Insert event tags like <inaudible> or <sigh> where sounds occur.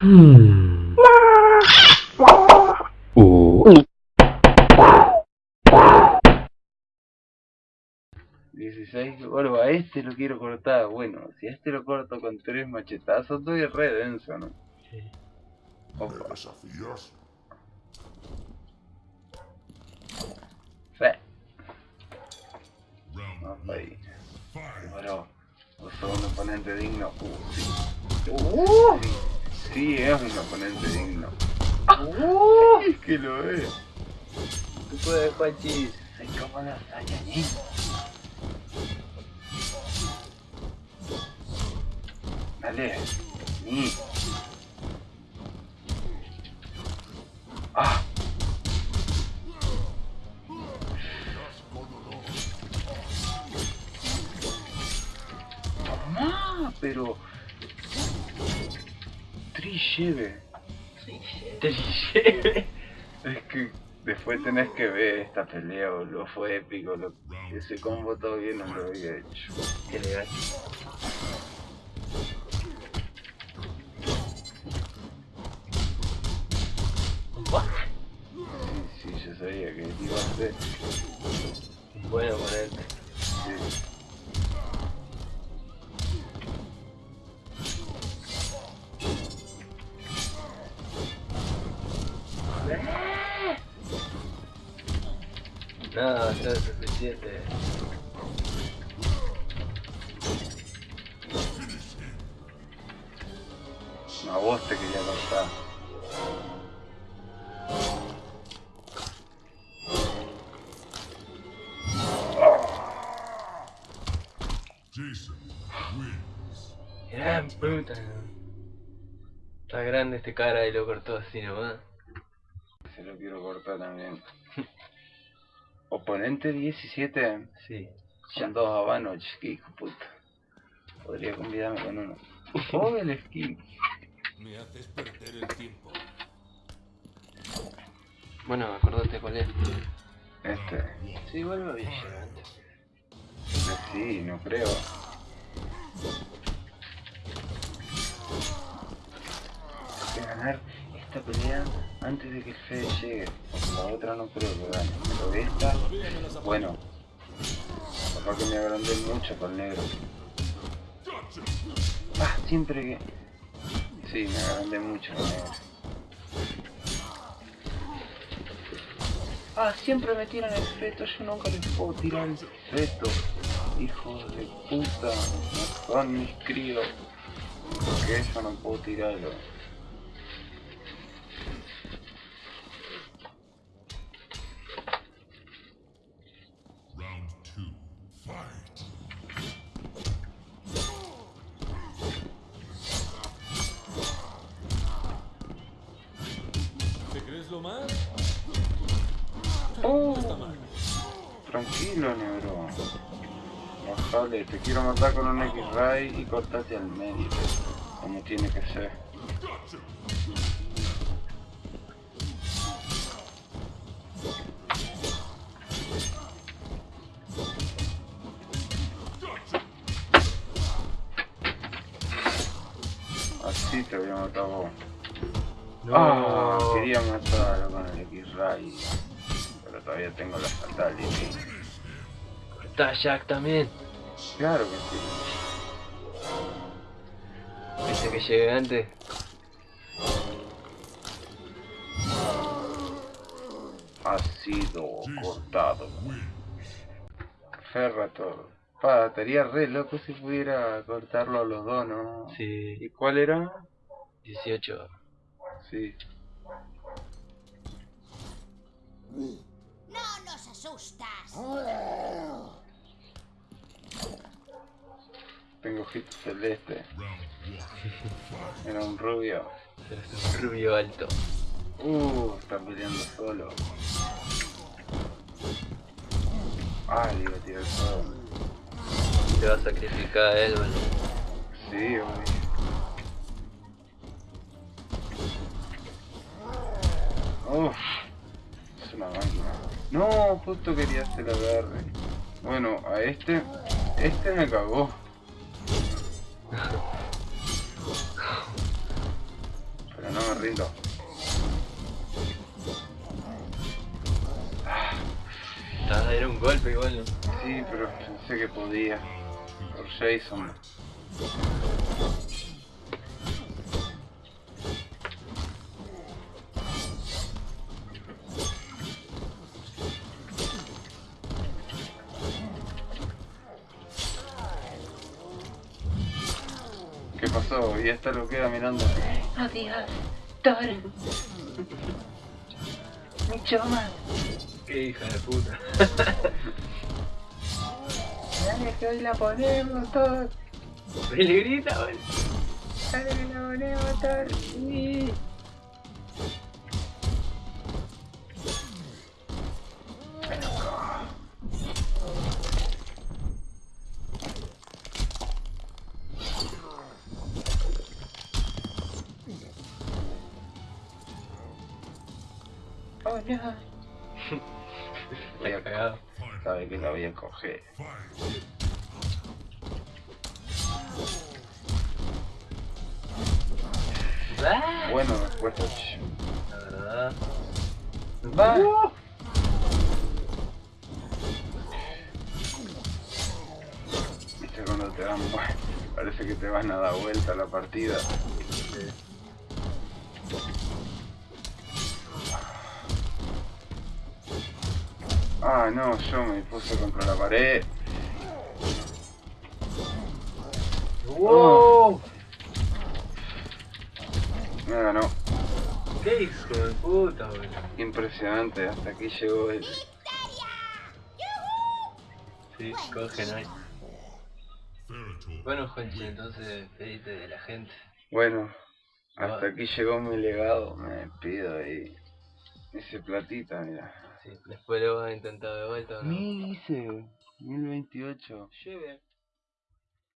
Hmm. Uh. 16, bueno, a este lo quiero cortar. Bueno, si a este lo corto con tres machetazos, doy re denso, ¿no? ¿Me Opa, desafías? sí, vamos ahí. five. Bueno, vos sos un oponente digno. Uh, sí. Uh, sí. Sí, es un oponente digno. Uh, es que lo es. Tú puedes, Pachis. Soy como los Saiyajin. Dale. Ni. Ah. Pero... Tri lleve. Es que después tenés que ver esta pelea, boludo. Fue épico. Lo, ese combo todavía no lo había hecho. Qué legal. Sí, sí, yo sabía que iba a ser. Bueno, ponerte. Sí. Nada va a ser suficiente. A vos te quería cortar. Jason wins. Gran puta. Está grande este cara y lo cortó así nomás. Se lo quiero cortar también. <laughs> Oponente 17. Sí. Son dos habanos, que hijo puta. Podría convidarme con uno. Oh, el skin. Me haces perder el tiempo. Bueno, acordate cuál es. Este. Sí, igual me había llegado sí, no creo. Hay que ganar esta pelea antes de que el Fede llegue. La otra no creo que gane. Pero esta, bueno. Capaz que me agrandé mucho con negro. Ah, siempre que... Sí, me agrandé mucho con negro. Ah, siempre me tiran el feto, yo nunca les puedo tirar el feto. Hijos de puta, son mis críos. Porque yo no puedo tirarlo. ¿Te crees lo más? Oh, No está mal. tranquilo, negro. Bajale, te quiero matar con un X-Ray y cortate al medio. Como tiene que ser. Te voy a matar vos. Ah, quería matarlo con el X-Ray. Pero todavía tengo la fatality. Cortá Jack también. Claro que sí. Viste que llegué antes. Ha sido cortado. Ferrator. Pa, estaría re loco si pudiera cortarlo a los dos, ¿no? Sí. ¿Y cuál era? 18. Sí. No nos asustas. Tengo hit celeste. <laughs> Era un rubio. Es un rubio alto. Uh, está peleando solo. Ah, le iba a tirar todo. Te va a sacrificar a él, bueno. No, justo quería hacer agarre. Bueno, a este, este me cagó. rindo. Ah, era un golpe igual, ¿no? Sí, pero pensé que podía. Por Jason. ¿Qué pasó? Y esta lo queda mirando. Adiós, Thor. Mucho más. Qué hija de puta. Dale que hoy la ponemos, Thor. Le grita. Dale que la ponemos, Thor. Sí. Oh no. Voy a Cagado. Sabe que la voy a coger. Ah, Bueno, respuesta. La verdad. Va. Viste cuando te dan. <laughs> Parece que te van a dar vuelta la partida. Ah, no, yo me puse contra la pared. ¡Wow! Me ganó. ¡Qué hijo de puta, weón! Impresionante, hasta aquí llegó el... Sí, cogen ahí. Bueno, Juanchi, entonces pedite de la gente. Bueno, hasta aquí llegó mi legado, me despido y... Ese platita, mira. Sí, después lo vas a intentar de vuelta o no. Mil hice, 1028. Lleve.